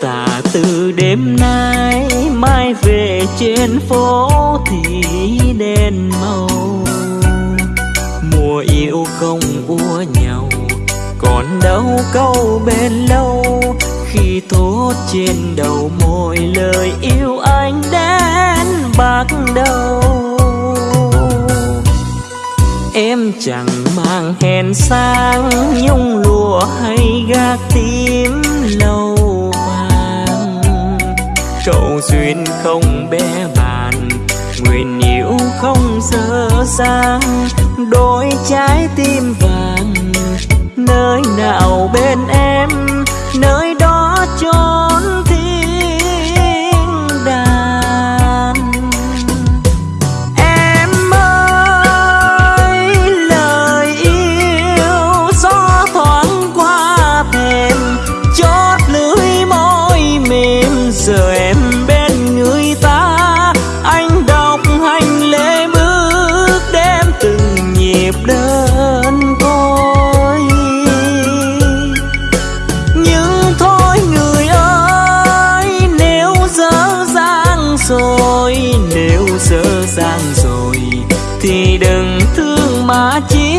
tả từ đêm nay, mai về trên phố thì đèn màu. Mùa yêu không ua nhau, còn đâu câu bên lâu. Khi thốt trên đầu môi lời yêu anh đến bắt đầu. Em chẳng mang hèn sang, nhung lụa hay gác tím lâu cầu duyên không bé bàn, nguyện yêu không dở dang đôi trái tim vàng, nơi nào bên em, nơi đó chốn thiên đàng em ơi, lời yêu gió thoáng qua thềm, chót lưỡi môi mềm rời. Sang rồi thì đừng thương mà chi.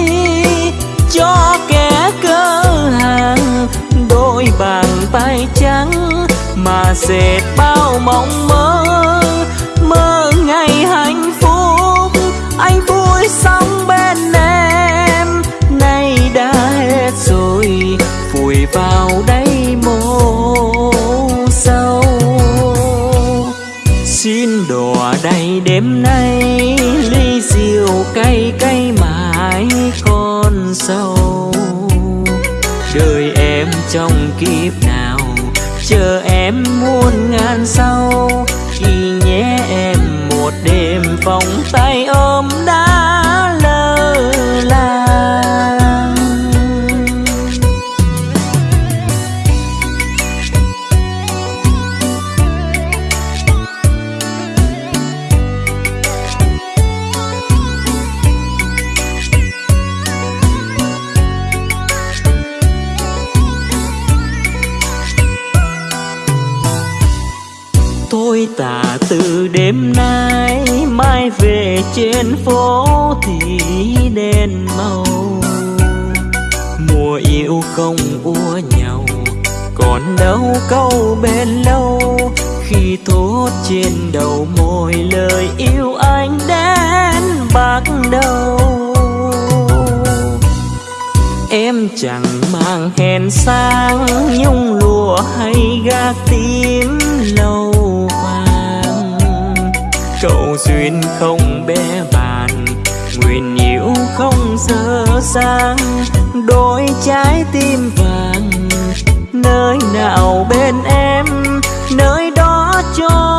Cho kẻ cơ hàng, đôi bàn tay trắng mà dệt bao mộng mơ. Mơ muôn sau khi nhé em một đêm vòng tay ôm tả từ đêm nay, mai về trên phố thì đèn màu. Mùa yêu không ua nhau, còn đâu câu bên lâu. Khi thốt trên đầu môi lời yêu anh đến bắt đầu. Em chẳng mang hèn sang, nhung lụa hay gác tím lâu duyên không bé bàn, nguyện yêu không dơ sang. Đôi trái tim vàng, nơi nào bên em, nơi đó cho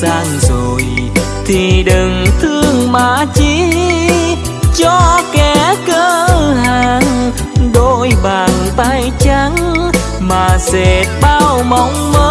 dở rồi thì đừng thương mà chi cho kẻ cơ hàng, đôi bàn tay trắng mà dệt bao mộng mơ.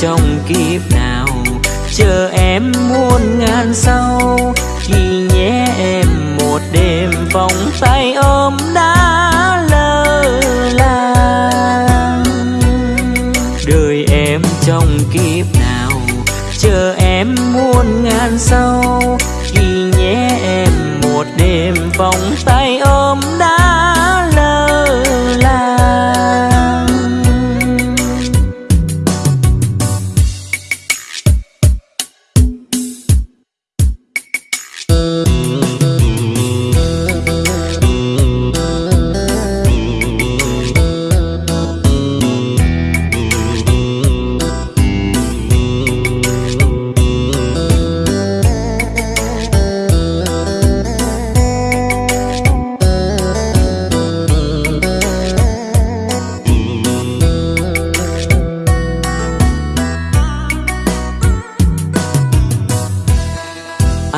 Trong kiếp nào. Chờ em muôn ngàn sau, khi nhé em một đêm, vòng tay ôm đã lơ là. Đời em trong kiếp nào, chờ em muôn ngàn sau, khi nhé em một đêm, vòng tay ôm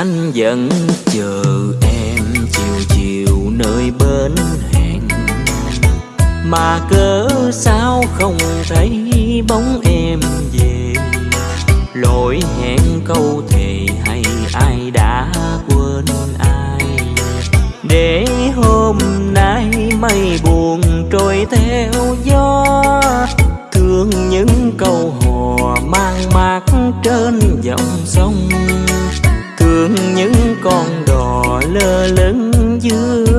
anh vẫn chờ em chiều chiều nơi bến hẹn. Mà cớ sao không thấy bóng em về? Lỗi hẹn câu thề hay ai đã quên ai? Để hôm nay mây buồn trôi theo gió, thương những câu hò mang mát trên dòng sông. Lửng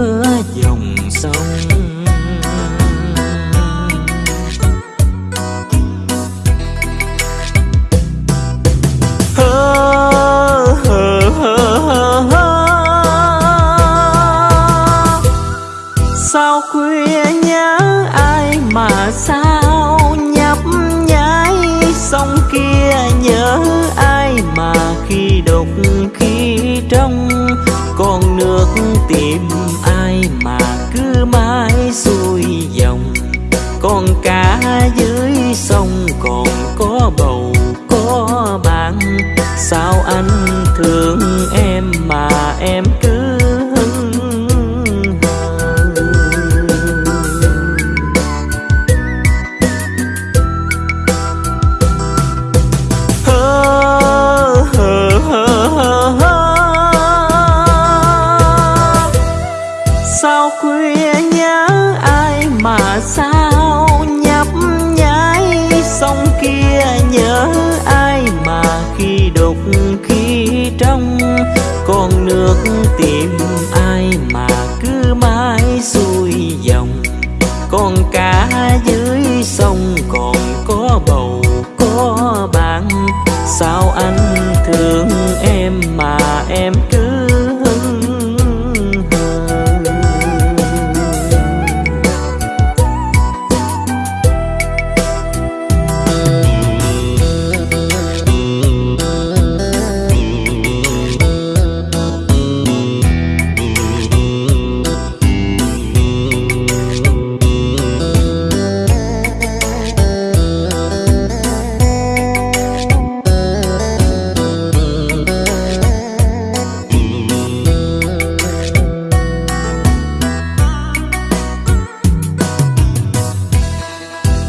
sao anh thương em mà em cứ hững hờ. sao khuya nhớ ai mà sao nhấp nháy, sông kia nhớ ai trong con nước tìm ai mà cứ mãi xuôi dòng. Con cá dưới sông còn có bầu, có bạn. Sao anh thương em mà em cứ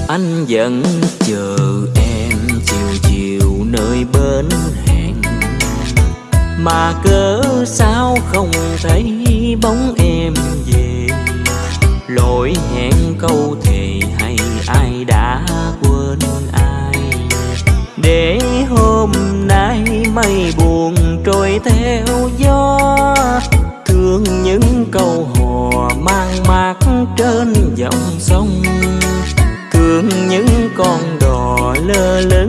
anh vẫn chờ em chiều chiều nơi bến hẹn. Mà cớ sao không thấy bóng em về? Lỗi hẹn câu thề hay ai đã quên ai? Để hôm nay mây buồn trôi theo gió, thương những câu hò mang mát trên dòng sông những con đò lơ lơ.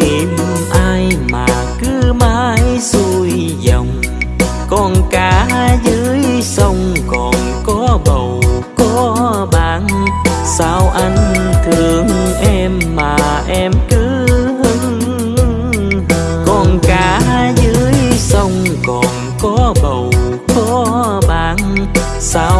tìm ai mà cứ mãi xuôi dòng. Con cá dưới sông còn có bầu, có bạn. Sao anh thương em mà em cứ hứng con cá dưới sông còn có bầu, có bạn. Sao